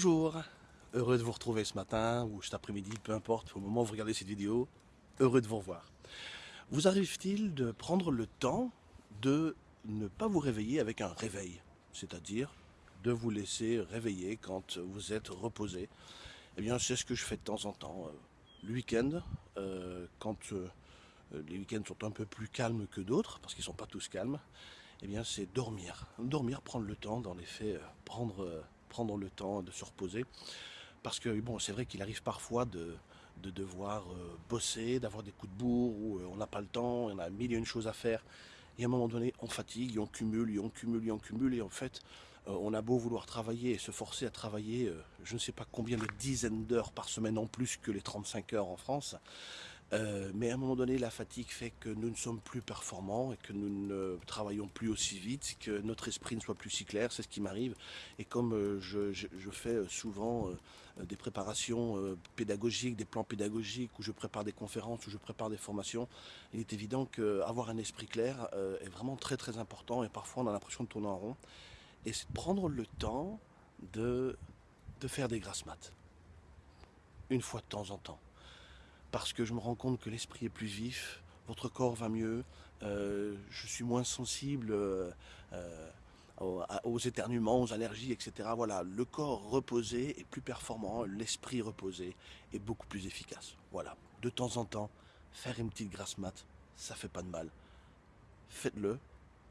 Bonjour, heureux de vous retrouver ce matin ou cet après-midi, peu importe, au moment où vous regardez cette vidéo, heureux de vous revoir. Vous arrive-t-il de prendre le temps de ne pas vous réveiller avec un réveil, c'est-à-dire de vous laisser réveiller quand vous êtes reposé? Eh bien, c'est ce que je fais de temps en temps. Euh, le week-end, euh, quand euh, les week-ends sont un peu plus calmes que d'autres, parce qu'ils ne sont pas tous calmes, eh bien, c'est dormir. Dormir, prendre le temps, dans les faits, prendre prendre le temps de se reposer. Parce que bon, c'est vrai qu'il arrive parfois de, de devoir euh, bosser, d'avoir des coups de bourre, où euh, on n'a pas le temps, on a mille et une choses à faire. Et à un moment donné, on fatigue, on cumule, et on cumule, et on cumule, et en fait, euh, on a beau vouloir travailler et se forcer à travailler, je ne sais pas combien de dizaines d'heures par semaine en plus que les 35 heures en France, euh, mais à un moment donné, la fatigue fait que nous ne sommes plus performants et que nous ne travaillons plus aussi vite, que notre esprit ne soit plus si clair, c'est ce qui m'arrive. Et comme euh, je, fais souvent euh, des préparations pédagogiques, des plans pédagogiques, où je prépare des conférences, où je prépare des formations, il est évident qu'avoir un esprit clair est vraiment très très important et parfois on a l'impression de tourner en rond. Et c'est prendre le temps de, de faire des grasses maths, une fois de temps en temps parce que je me rends compte que l'esprit est plus vif, votre corps va mieux, euh, je suis moins sensible euh, euh, aux, éternuements, aux allergies, etc. Voilà, le corps reposé est plus performant, l'esprit reposé est beaucoup plus efficace. Voilà, de temps en temps, faire une petite grasse mat, ça fait pas de mal. Faites-le,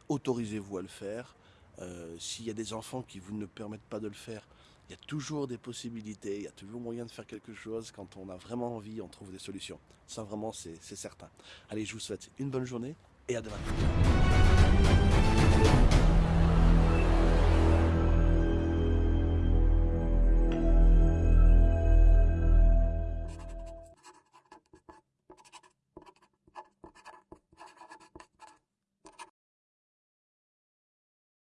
autorisez-vous à le faire. S'il y a des enfants qui vous ne permettent pas de le faire, il y a toujours des possibilités, il y a toujours moyen de faire quelque chose. Quand on a vraiment envie, on trouve des solutions. Ça, vraiment, c'est certain. Allez, je vous souhaite une bonne journée et à demain.